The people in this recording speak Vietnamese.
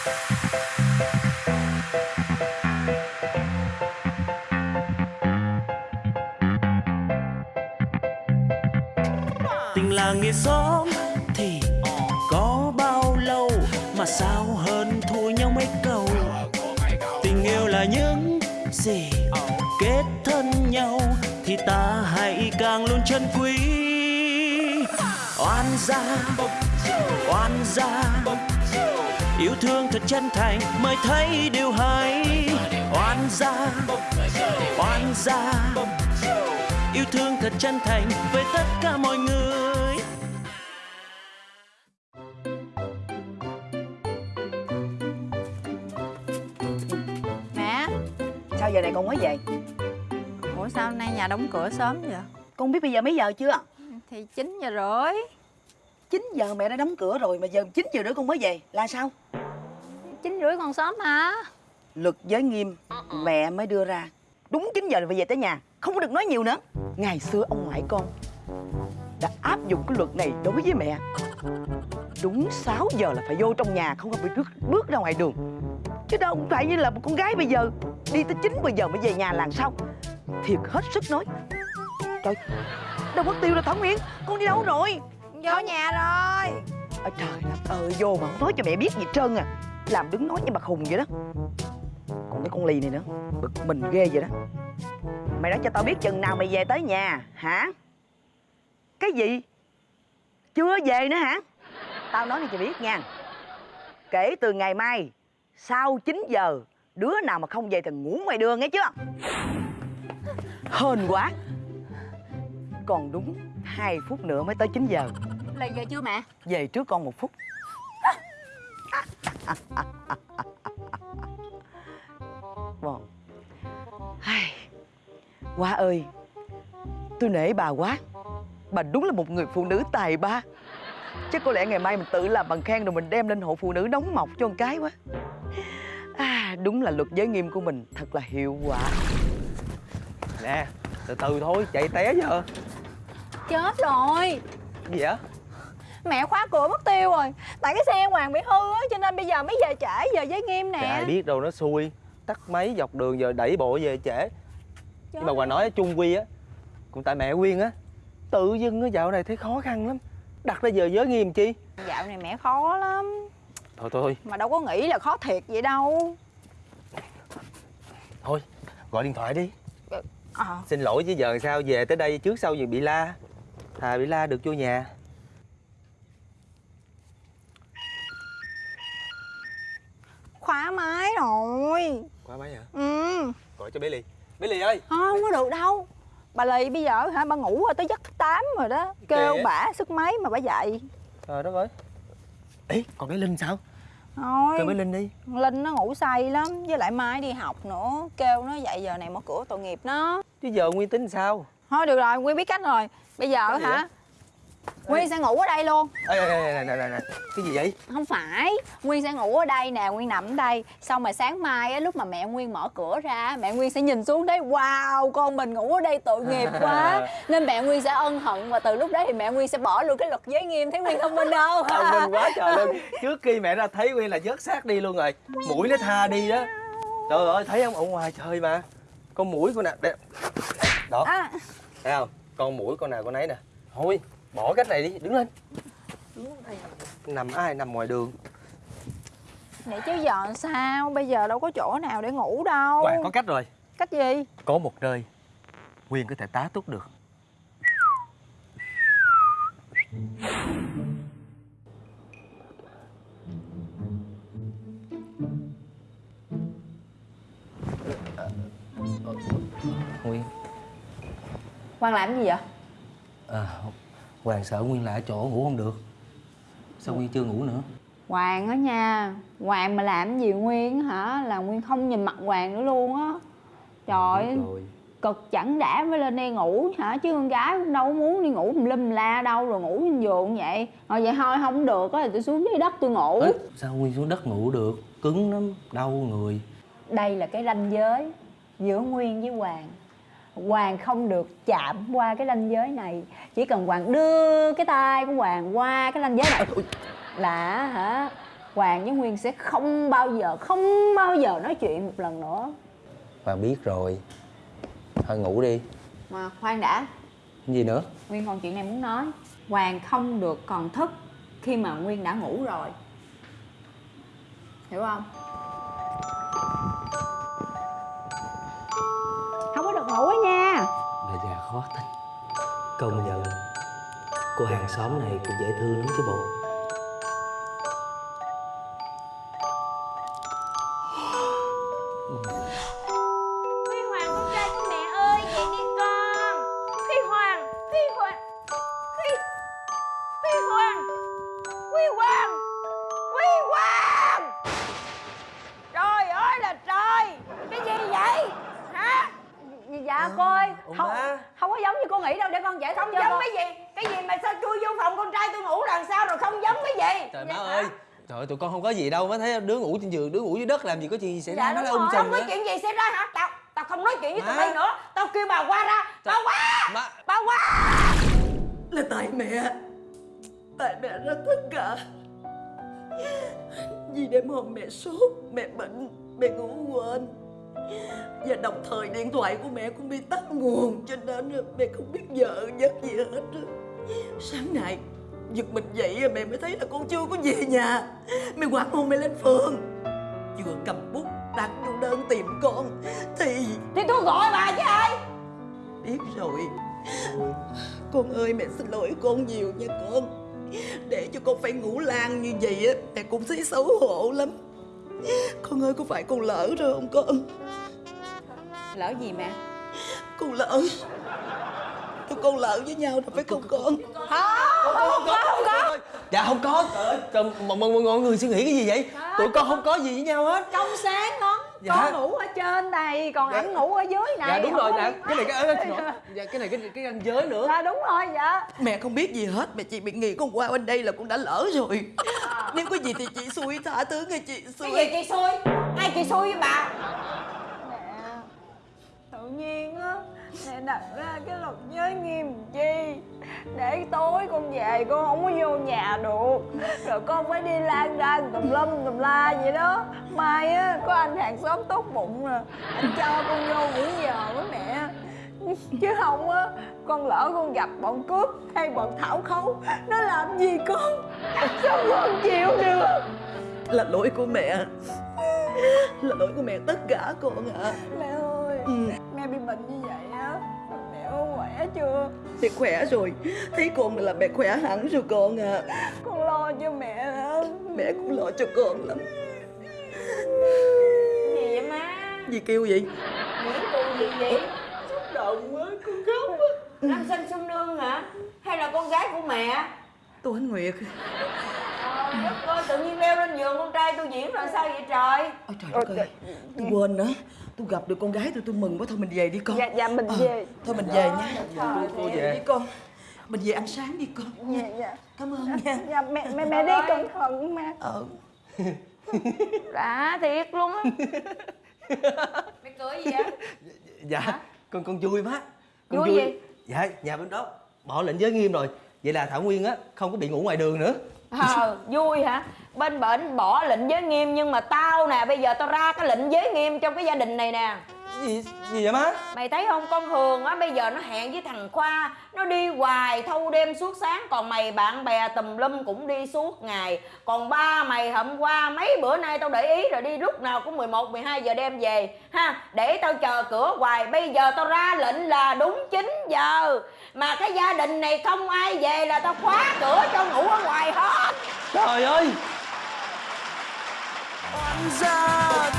tình làng nghĩa xóm thì có bao lâu mà sao hơn thua nhau mấy câu? Tình yêu là những gì kết thân nhau thì ta hãy càng luôn chân quý. Oan gia oan gia yêu thương thật chân thành mới thấy điều hay. Oan gia oan gia. Yêu thương thật chân thành với tất cả mọi người. Mẹ. Sao giờ này con mới về? Ủa sao hôm nay nhà đóng cửa sớm vậy? Con biết bây giờ mấy giờ chưa? Thì 9 giờ rưỡi 9 giờ mẹ đã đóng cửa rồi Mà giờ 9 giờ nữa con mới về Là sao? 9 rưỡi còn sớm hả? Luật giới nghiêm Mẹ mới đưa ra. Đúng 9 giờ là phải về tới nhà Không có được nói nhiều nữa. Ngày xưa ông ngoại con Đã áp dụng cái luật này đối với mẹ. Đúng 6 giờ là phải vô trong nhà Không có bị bước, bước ra ngoài đường. Chứ đâu không phải như là một con gái bây giờ Đi tới 9 giờ mới về nhà làm sao? Thiệt hết sức nói. Trời Đâu mất tiêu rồi Thảo Nguyên Con đi đâu rồi Vô nhà rồi. Ôi trời đất ơi vô mà không nói cho mẹ biết gì trơn à. Làm đứng nói như bà khùng vậy đó. Còn cái con lì này nữa Bực mình ghê vậy đó. Mày nói cho tao biết chừng nào mày về tới nhà hả? Cái gì? Chưa về nữa hả? Tao nói cho biết nha. Kể từ ngày mai Sau 9 giờ Đứa nào mà không về thì ngủ ngoài đường nghe chưa? Hên quá. Còn đúng 2 phút nữa mới tới 9 giờ. Là giờ chưa mẹ? Về trước con một phút. Ai, Quá ơi Tôi nể bà quá. Bà đúng là một người phụ nữ tài ba. Chắc có lẽ ngày mai mình tự làm bằng khen Rồi mình đem lên hộ phụ nữ đóng mọc cho con cái quá. À, Đúng là luật giới nghiêm của mình Thật là hiệu quả. Nè, từ từ thôi, chạy té giờ Chết rồi. Gì vậy? Mẹ khóa cửa mất tiêu rồi. Tại cái xe Hoàng bị hư á Cho nên bây giờ mới về trễ Giờ giới nghiêm Trời nè. Ai biết đâu nó xui. Tắt máy dọc đường giờ đẩy bộ về trễ. Nhưng mà Trời Hoàng nói chung quy á Cũng tại mẹ Quyên á Tự dưng á dạo này thấy khó khăn lắm. Đặt ra giờ giới nghiêm chi? Dạo này mẹ khó lắm. Thôi thôi. Mà đâu có nghĩ là khó thiệt vậy đâu. Thôi gọi điện thoại đi. Ờ. Xin lỗi chứ giờ sao về tới đây trước sau gì bị la Thà bị la được vô nhà. Khóa máy rồi. Qua máy hả? Ừ. Gọi cho bé Ly Bé Ly ơi Không có được đâu. Bà Lì bây giờ hả? Bà ngủ rồi tới giấc thứ 8 rồi đó. Kêu bả sức máy mà bả dậy. Trời đất ơi. Ê còn bé Linh sao? Thôi. Kêu bé Linh đi. Linh nó ngủ say lắm Với lại mai đi học nữa. Kêu nó dậy giờ này mở cửa tội nghiệp nó. Chứ giờ Nguyên tính sao? Thôi được rồi Nguyên biết cách rồi. Bây giờ gì hả? Nguyên sẽ ngủ ở đây luôn. Ê, ê, ê, nè, nè, nè, nè. Cái gì vậy? Không phải. Nguyên sẽ ngủ ở đây nè Nguyên nằm ở đây. Xong rồi sáng mai á, lúc mà mẹ Nguyên mở cửa ra Mẹ Nguyên sẽ nhìn xuống đấy. Wow con mình ngủ ở đây tội nghiệp quá. Nên mẹ Nguyên sẽ ân hận Và từ lúc đấy thì mẹ Nguyên sẽ bỏ luôn cái luật giới nghiêm. Thấy Nguyên thông minh không? Thông minh quá trời luôn. Trước khi mẹ ra thấy Nguyên là vớt xác đi luôn rồi. Mũi nó tha đi đó Trời ơi thấy không ở ngoài trời mà. Con mũi con nào đẹp Đó. À, thấy không? Con mũi con nào con nấy nè. Thôi bỏ cách này đi đứng lên. Nằm ai? Nằm ngoài đường. Nè chứ giờ sao? Bây giờ đâu có chỗ nào để ngủ đâu. Hoàng có cách rồi. Cách gì? Có một nơi Nguyên có thể tá túc được Quang làm gì vậy? À, Hoàng sợ Nguyên lại chỗ ngủ không được. Sao Nguyên chưa ngủ nữa? Hoàng á nha Hoàng mà làm gì Nguyên hả? Là Nguyên không nhìn mặt Hoàng nữa luôn á. Trời ơi, cực chẳng đã mới lên đây ngủ hả? Chứ con gái cũng đâu có muốn đi ngủ lum la đâu rồi ngủ trên giường vậy. Rồi vậy thôi không được á thì tôi xuống dưới đất tôi ngủ. Ê, sao Nguyên xuống đất ngủ được? Cứng lắm, đau người. Đây là cái ranh giới giữa nguyên với hoàng hoàng không được chạm qua cái ranh giới này. Chỉ cần hoàng đưa cái tay của hoàng qua cái ranh giới này là hả Hoàng với Nguyên sẽ không bao giờ Không bao giờ nói chuyện một lần nữa. Hoàng biết rồi. Thôi ngủ đi. Mà khoan đã. Gì nữa? Nguyên còn chuyện này muốn nói. Hoàng không được còn thức Khi mà Nguyên đã ngủ rồi. Hiểu không? Không khó tin Công nhận Cô hàng xóm này cũng dễ thương lắm chứ bộ. Con giải thích Không cho giống con. cái gì? Cái gì mà sao chui vô phòng con trai tôi ngủ lần sau rồi không giống cái gì? Trời má ơi. Trời ơi, tụi con không có gì đâu Má thấy đứa ngủ trên giường, đứa ngủ dưới đất làm gì có chuyện gì xảy Dạ, ra ung rồi. sùm Không có chuyện gì xảy ra hả? Tao Tao không nói chuyện với tụi bay nữa. Tao kêu bà qua ra. Bà qua. Má. Bà qua. Là tại mẹ. Tại mẹ ra tất cả Vì đêm hôm mẹ sốt Mẹ bệnh Mẹ ngủ đồng thời điện thoại của mẹ cũng bị tắt nguồn Cho nên mẹ không biết giờ giấc gì hết. Sáng nay Giật mình dậy mẹ mới thấy là con chưa có về nhà. Mẹ quảng hôn mẹ lên phường. Vừa cầm bút đặt vô đơn tìm con. Thì Thì tôi gọi bà chứ ai? Biết rồi. Con ơi mẹ xin lỗi con nhiều nha con. Để cho con phải ngủ lan như vậy á Mẹ cũng thấy xấu hổ lắm. Con ơi có phải con lỡ rồi không con Lỡ gì mẹ? Con lỡ. Tụi con lỡ với nhau rồi phải không con? Không có không có. Dạ không có. Trời ơi mọi, người suy nghĩ cái gì vậy? Tụi con không có gì với nhau hết. Trong sáng lắm. Dạ. Con ngủ ở trên này Còn Dạ. ảnh ngủ ở dưới này. Dạ đúng rồi liên Cái này cái, cái, dạ, cái này cái cái ranh giới nữa. Dạ đúng rồi dạ. Mẹ không biết gì hết Mẹ chỉ bị nghĩ con qua bên đây là con đã lỡ rồi. Nếu có gì thì chị xui tha thứ nghe chị xui Cái gì chị xui? Ai chị xui với bà nhiên á Mẹ đặt ra cái luật giới nghiêm chi? Để tối con về con không có vô nhà được. Rồi con phải đi lang rang tùm lum tùm la vậy đó. Mai á có anh hàng xóm tốt bụng nè Anh cho con vô nghỉ giờ với mẹ. Chứ không á Con lỡ con gặp bọn cướp hay bọn thảo khấu Nó làm gì con? Sao con chịu được? Là lỗi của mẹ. Là lỗi của mẹ tất cả con ạ. Mẹ ơi. Ừ. Mẹ bị bệnh như vậy á Mẹ có khỏe chưa? Mẹ khỏe rồi. Thấy con là mẹ khỏe hẳn rồi con à. Con lo cho mẹ. Đó Mẹ cũng lo cho con lắm. Gì vậy má? Gì kêu vậy? Nguyễn cô gì vậy? Động quá con khóc quá. Nam sinh xuân nương hả? Hay là con gái của mẹ? Tôi anh Nguyệt. Trời đất ơi tự nhiên leo lên giường con trai tôi diễn rồi sao vậy trời? Ôi trời đất ơi Tôi quên nữa Tôi gặp được con gái tôi tôi mừng quá. Thôi mình về đi con. Dạ dạ mình Ờ, về. Thôi mình về nha. Cô, cô về đi con. Mình về ăn sáng đi con. Dạ dạ. Cảm ơn nha. Dạ mẹ mẹ mẹ đi cẩn thận mẹ Ờ. Đã thiệt luôn á. Mày cười gì vậy? Dạ con con vui má con Vui. gì? Dạ nhà bên đó bỏ lệnh giới nghiêm rồi. Vậy là Thảo Nguyên á không có bị ngủ ngoài đường nữa Ờ vui hả? Bên bệnh bỏ lệnh giới nghiêm Nhưng mà tao nè, bây giờ tao ra cái lệnh giới nghiêm trong cái gia đình này nè. Gì, gì vậy má? Mày thấy không? Con Hường á bây giờ nó hẹn với thằng Khoa Nó đi hoài thâu đêm suốt sáng. Còn mày bạn bè tùm lum cũng đi suốt ngày. Còn ba mày hôm qua mấy bữa nay tao để ý rồi đi lúc nào cũng 11, 12 giờ đêm về. Ha Để tao chờ cửa hoài. Bây giờ tao ra lệnh là đúng 9 giờ. Mà cái gia đình này không ai về là tao khóa cửa cho ngủ ở ngoài hết. Trời ơi! Oan gia